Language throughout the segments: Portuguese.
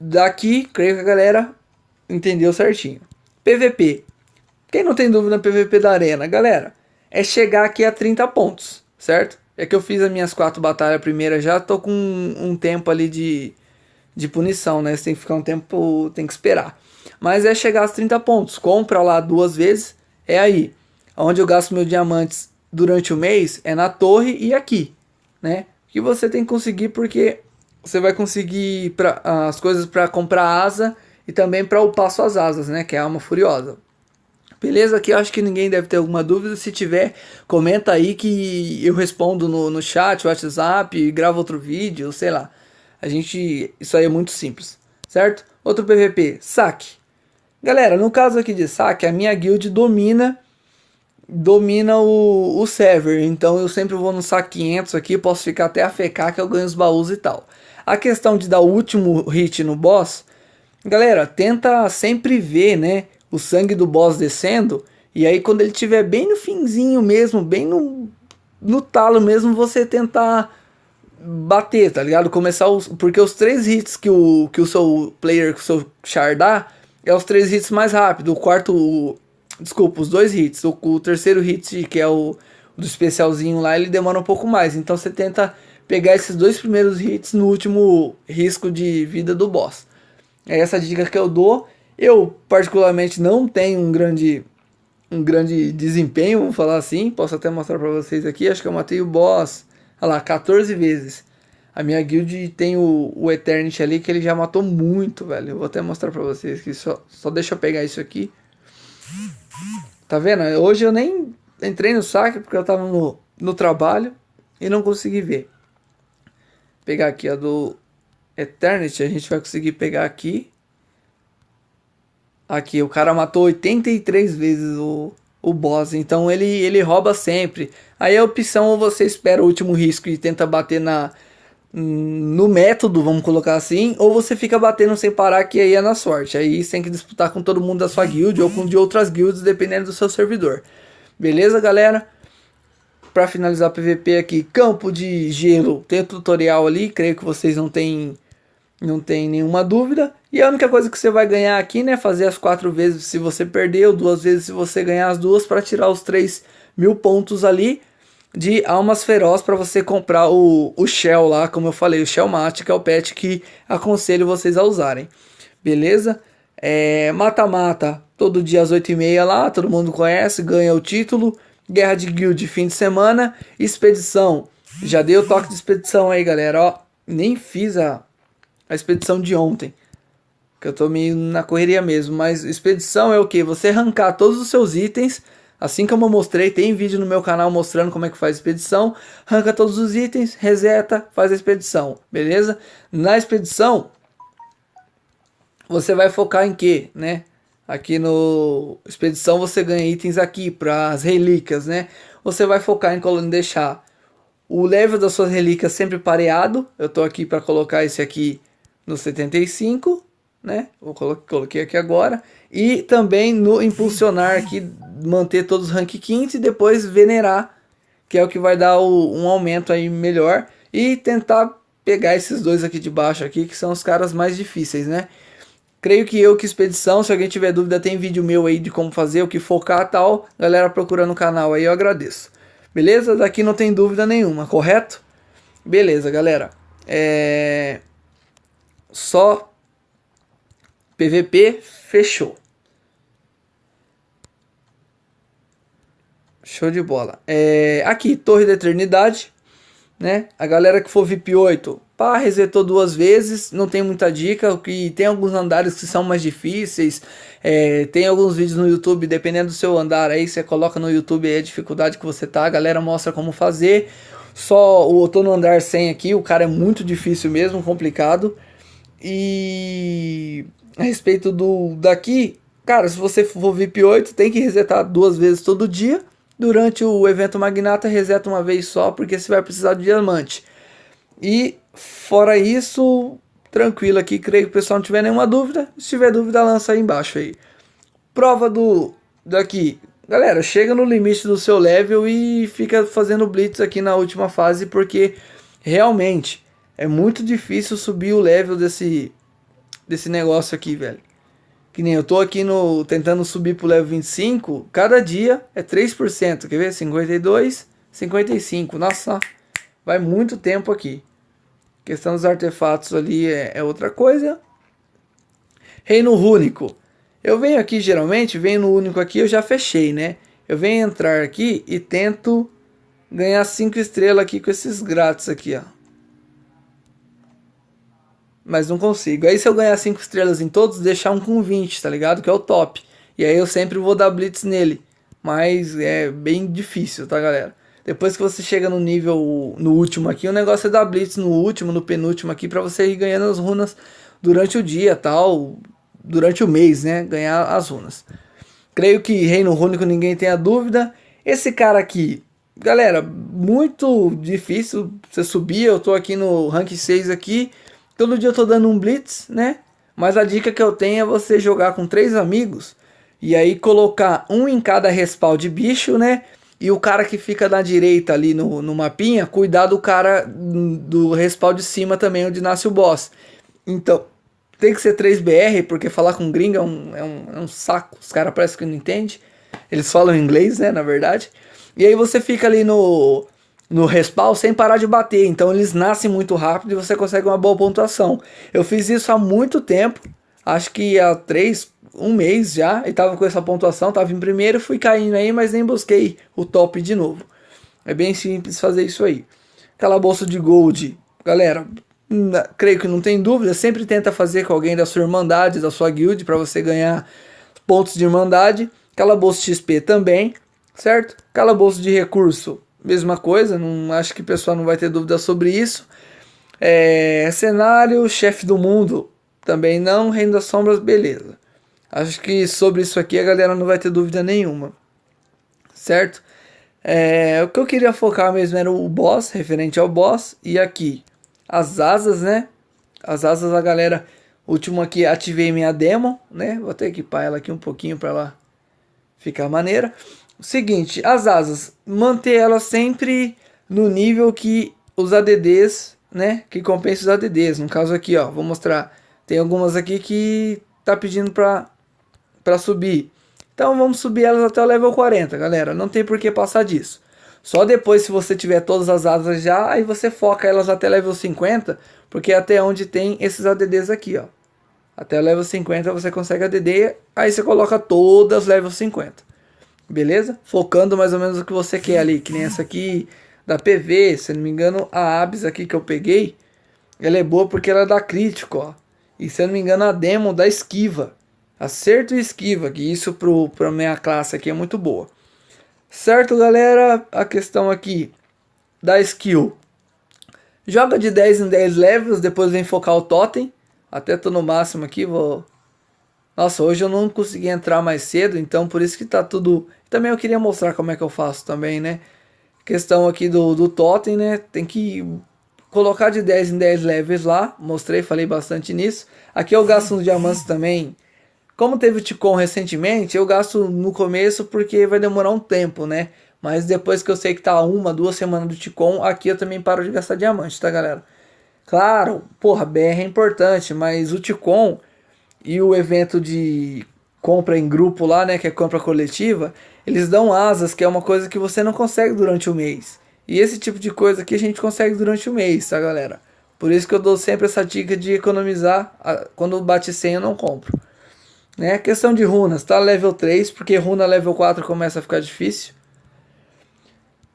daqui, creio que a galera entendeu certinho. PVP. Quem não tem dúvida PVP da arena, galera, é chegar aqui a 30 pontos, certo? É que eu fiz as minhas quatro batalhas primeira já, tô com um, um tempo ali de, de punição, né? Você tem que ficar um tempo, tem que esperar. Mas é chegar aos 30 pontos. Compra lá duas vezes, é aí. Onde eu gasto meus diamantes durante o mês é na torre e aqui, né? Que você tem que conseguir porque você vai conseguir pra, as coisas para comprar asa e também para upar suas asas, né? Que é a alma furiosa. Beleza? Aqui eu acho que ninguém deve ter alguma dúvida. Se tiver, comenta aí que eu respondo no, no chat, WhatsApp, gravo outro vídeo, sei lá. A gente. Isso aí é muito simples, certo? Outro PVP, saque. Galera, no caso aqui de saque, a minha guild domina domina o, o server, então eu sempre vou no saque 500 aqui, posso ficar até a FK que eu ganho os baús e tal. A questão de dar o último hit no boss, galera, tenta sempre ver, né, o sangue do boss descendo, e aí quando ele estiver bem no finzinho mesmo, bem no, no talo mesmo, você tentar bater, tá ligado? Começar os, porque os três hits que o, que o seu player, que o seu char dá, é os três hits mais rápido. O quarto, o, desculpa, os dois hits. O, o, terceiro hit, que é o do especialzinho lá, ele demora um pouco mais. Então você tenta pegar esses dois primeiros hits no último risco de vida do boss. É essa dica que eu dou. Eu, particularmente, não tenho um grande, um grande desempenho, vamos falar assim. Posso até mostrar pra vocês aqui. Acho que eu matei o boss, olha lá, 14 vezes. A minha guild tem o, o Eternity ali que ele já matou muito, velho. Eu vou até mostrar pra vocês aqui. Só, só deixa eu pegar isso aqui. Tá vendo? Hoje eu nem entrei no saque porque eu tava no, no trabalho e não consegui ver. Pegar aqui a do Eternity. A gente vai conseguir pegar aqui. Aqui, o cara matou 83 vezes o, o boss. Então ele, ele rouba sempre. Aí a opção ou você espera o último risco e tenta bater na no método, vamos colocar assim, ou você fica batendo sem parar, que aí é na sorte. Aí você tem que disputar com todo mundo da sua guild ou com de outras guilds, dependendo do seu servidor. Beleza, galera? Para finalizar PVP aqui, campo de gelo, tem o tutorial ali, creio que vocês não têm não tem nenhuma dúvida. E a única coisa que você vai ganhar aqui, né, fazer as quatro vezes se você perder, ou duas vezes se você ganhar as duas, para tirar os 3 mil pontos ali de almas feroz para você comprar o, o Shell lá, como eu falei, o Shell Mate, que é o pet que aconselho vocês a usarem. Beleza? É, mata-mata, todo dia às 8h30 lá, todo mundo conhece, ganha o título. Guerra de Guild, fim de semana. Expedição, já dei o toque de expedição aí, galera, ó. Nem fiz a, a expedição de ontem, que eu tô meio na correria mesmo. Mas expedição é o que? Você arrancar todos os seus itens Assim como eu mostrei, tem vídeo no meu canal mostrando como é que faz expedição. Arranca todos os itens, reseta, faz a expedição, beleza? Na expedição, você vai focar em quê, né? Aqui no expedição você ganha itens aqui para as relíquias, né? Você vai focar em deixar o level das suas relíquias sempre pareado. Eu tô aqui para colocar esse aqui no 75, né? Vou coloquei aqui agora. E também no impulsionar aqui, manter todos os rank 15 e depois venerar, que é o que vai dar o, um aumento aí melhor. E tentar pegar esses dois aqui de baixo aqui, que são os caras mais difíceis, né? Creio que eu que expedição, se alguém tiver dúvida, tem vídeo meu aí de como fazer, o que focar tal. Galera procura no canal aí, eu agradeço. Beleza? Daqui não tem dúvida nenhuma, correto? Beleza, galera. É... Só PVP, fechou. Show de bola. É, aqui, Torre da Eternidade, né? A galera que for VIP 8, pá, resetou duas vezes, não tem muita dica, que tem alguns andares que são mais difíceis, é, tem alguns vídeos no YouTube, dependendo do seu andar aí, você coloca no YouTube a dificuldade que você tá, a galera mostra como fazer. Só o outono andar 100 aqui, o cara é muito difícil mesmo, complicado. E a respeito do daqui, cara, se você for VIP 8, tem que resetar duas vezes todo dia. Durante o evento Magnata, reseta uma vez só, porque você vai precisar de diamante. E fora isso, tranquilo aqui, creio que o pessoal não tiver nenhuma dúvida. Se tiver dúvida, lança aí embaixo aí. Prova do daqui. Galera, chega no limite do seu level e fica fazendo blitz aqui na última fase, porque realmente é muito difícil subir o level desse, desse negócio aqui, velho. Que nem eu tô aqui no tentando subir pro level 25, cada dia é 3%. Quer ver? 52, 55. Nossa, vai muito tempo aqui. Questão dos artefatos ali é, é outra coisa. Reino único. Eu venho aqui geralmente, venho no único aqui, eu já fechei, né? Eu venho entrar aqui e tento ganhar 5 estrelas aqui com esses grátis aqui, ó mas não consigo. Aí se eu ganhar 5 estrelas em todos, deixar um com 20, tá ligado? Que é o top. E aí eu sempre vou dar blitz nele. Mas é bem difícil, tá galera? Depois que você chega no nível, no último aqui, o negócio é dar blitz no último, no penúltimo aqui, pra você ir ganhando as runas durante o dia, tal, durante o mês, né? Ganhar as runas. Creio que Reino Único ninguém tenha dúvida. Esse cara aqui, galera, muito difícil você subir. Eu tô aqui no rank 6 aqui. Todo dia eu tô dando um blitz, né? Mas a dica que eu tenho é você jogar com três amigos e aí colocar um em cada respawn de bicho, né? E o cara que fica na direita ali no, no mapinha, cuidar do cara do respawn de cima também, onde nasce o boss. Então, tem que ser 3BR, porque falar com gringo é um, é um, é um saco. Os caras parecem que não entendem. Eles falam inglês, né, na verdade. E aí você fica ali no, no respawn sem parar de bater. Então eles nascem muito rápido e você consegue uma boa pontuação. Eu fiz isso há muito tempo, acho que há três, um mês já, e tava com essa pontuação, tava em primeiro, fui caindo aí, mas nem busquei o top de novo. É bem simples fazer isso aí. Bolsa de gold, galera, creio que não tem dúvida, sempre tenta fazer com alguém da sua irmandade, da sua guild, para você ganhar pontos de irmandade. Bolsa XP também, certo? Bolsa de recurso, mesma coisa, não acho que o pessoal não vai ter dúvida sobre isso. É, cenário, chefe do mundo, também não, Reino das Sombras, beleza. Acho que sobre isso aqui a galera não vai ter dúvida nenhuma, certo? É, o que eu queria focar mesmo era o boss, referente ao boss, e aqui as asas, né? As asas a galera, último aqui ativei minha demo, né? Vou até equipar ela aqui um pouquinho para ela ficar maneira. O seguinte, as asas, manter elas sempre no nível que os ADDs, né, que compensa os ADDs. No caso aqui, ó, vou mostrar. Tem algumas aqui que tá pedindo para para subir. Então vamos subir elas até o level 40, galera. Não tem por que passar disso. Só depois, se você tiver todas as asas já, aí você foca elas até level 50, porque é até onde tem esses ADDs aqui, ó. Até o level 50 você consegue ADD, aí você coloca todas level 50 beleza? Focando mais ou menos o que você quer ali, que nem essa aqui da PV, se não me engano, a Abs aqui que eu peguei, ela é boa porque ela dá crítico, ó. E se eu não me engano, a demo da esquiva. Acerto e esquiva, que isso pro, pra minha classe aqui é muito boa. Certo, galera? A questão aqui da skill. Joga de 10 em 10 levels, depois vem focar o totem. Até tô no máximo aqui, vou nossa, hoje eu não consegui entrar mais cedo, então por isso que tá tudo... Também eu queria mostrar como é que eu faço também, né? Questão aqui do, do totem, né? Tem que colocar de 10 em 10 levels lá. Mostrei, falei bastante nisso. Aqui eu gasto nos diamantes também. Como teve o Ticon recentemente, eu gasto no começo porque vai demorar um tempo, né? Mas depois que eu sei que tá uma, duas semanas do Ticon, aqui eu também paro de gastar diamante, tá galera? Claro, porra, BR é importante, mas o Ticon e o evento de compra em grupo lá, né, que é compra coletiva, eles dão asas, que é uma coisa que você não consegue durante o mês. E esse tipo de coisa aqui a gente consegue durante o mês, tá, galera? Por isso que eu dou sempre essa dica de economizar, quando bate 100 eu não compro. Né? Questão de runas, tá level 3, porque runa level 4 começa a ficar difícil.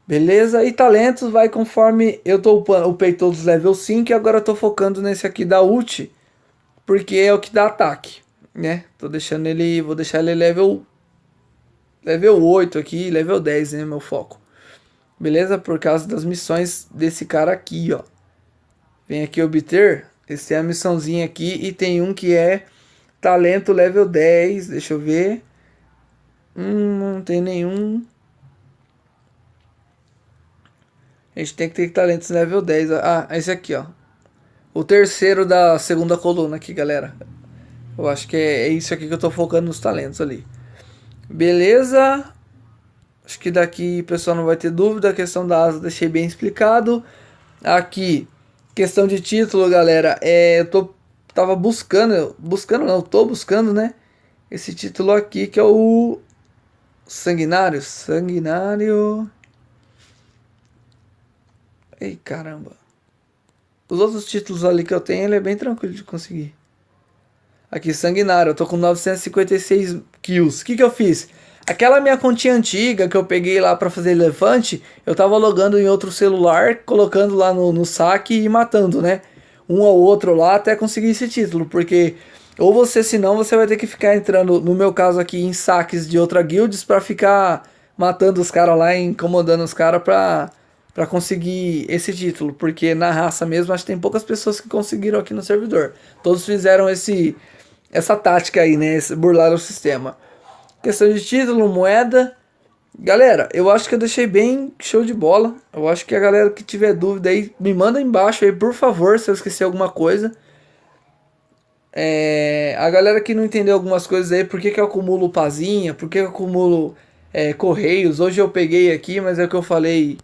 Beleza? E talentos vai conforme eu tô upei todos level 5 e agora eu tô focando nesse aqui da ult, porque é o que dá ataque, né? Tô deixando ele, vou deixar ele level level 8 aqui, level 10, né, meu foco. Beleza? Por causa das missões desse cara aqui, ó. Vem aqui obter, esse é a missãozinha aqui e tem um que é talento level 10, deixa eu ver. Hum, não tem nenhum. A gente tem que ter talentos level 10. Ah, esse aqui, ó o terceiro da segunda coluna aqui, galera. Eu acho que é, é isso aqui que eu tô focando nos talentos ali. Beleza? Acho que daqui o pessoal não vai ter dúvida. A questão da asa deixei bem explicado. Aqui, questão de título, galera. É, eu tô tava buscando, buscando não, tô buscando, né? Esse título aqui que é o Sanguinário, Sanguinário. Ei, caramba. Os outros títulos ali que eu tenho, ele é bem tranquilo de conseguir. Aqui, Sanguinário, eu tô com 956 kills. O que que eu fiz? Aquela minha continha antiga que eu peguei lá para fazer elefante, eu tava logando em outro celular, colocando lá no, no saque e matando, né? Um ou outro lá até conseguir esse título, porque ou você, senão, você vai ter que ficar entrando, no meu caso aqui, em saques de outra guilds para ficar matando os caras lá e incomodando os caras pra, pra conseguir esse título. Porque na raça mesmo, acho que tem poucas pessoas que conseguiram aqui no servidor. Todos fizeram esse essa tática aí, né? Burlar o sistema. Questão de título, moeda. Galera, eu acho que eu deixei bem show de bola. Eu acho que a galera que tiver dúvida aí, me manda embaixo aí, por favor, se eu esquecer alguma coisa. É, a galera que não entendeu algumas coisas aí, por que, que eu acumulo pazinha, por que, eu acumulo é, correios. Hoje eu peguei aqui, mas é o que eu falei.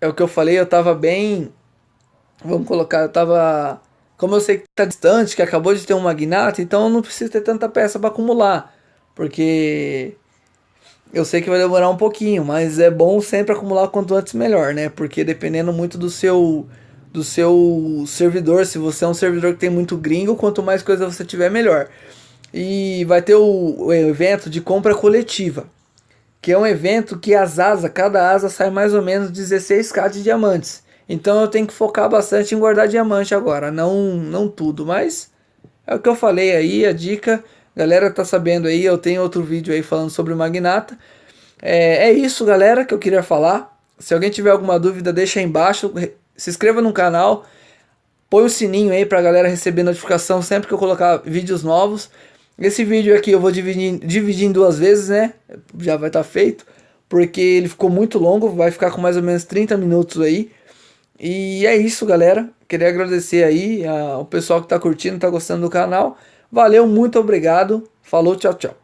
É o que eu falei, eu tava bem. Vamos colocar, eu tava como eu sei que está distante, que acabou de ter um magnata, então eu não preciso ter tanta peça para acumular. Porque eu sei que vai demorar um pouquinho, mas é bom sempre acumular quanto antes melhor, né? Porque dependendo muito do seu do seu servidor, se você é um servidor que tem muito gringo, quanto mais coisa você tiver, melhor. E vai ter o, o evento de compra coletiva, que é um evento que as asas, cada asa sai mais ou menos 16k de diamantes. Então eu tenho que focar bastante em guardar diamante agora, não, não tudo, mas é o que eu falei aí, a dica, galera tá sabendo aí, eu tenho outro vídeo aí falando sobre o Magnata. É, é isso galera que eu queria falar, se alguém tiver alguma dúvida deixa aí embaixo, se inscreva no canal, põe o sininho aí pra galera receber notificação sempre que eu colocar vídeos novos. Esse vídeo aqui eu vou dividir, dividir em duas vezes, né, já vai estar tá feito, porque ele ficou muito longo, vai ficar com mais ou menos 30 minutos aí. E é isso, galera. Queria agradecer aí ao pessoal que está curtindo, está gostando do canal. Valeu, muito obrigado. Falou, tchau, tchau.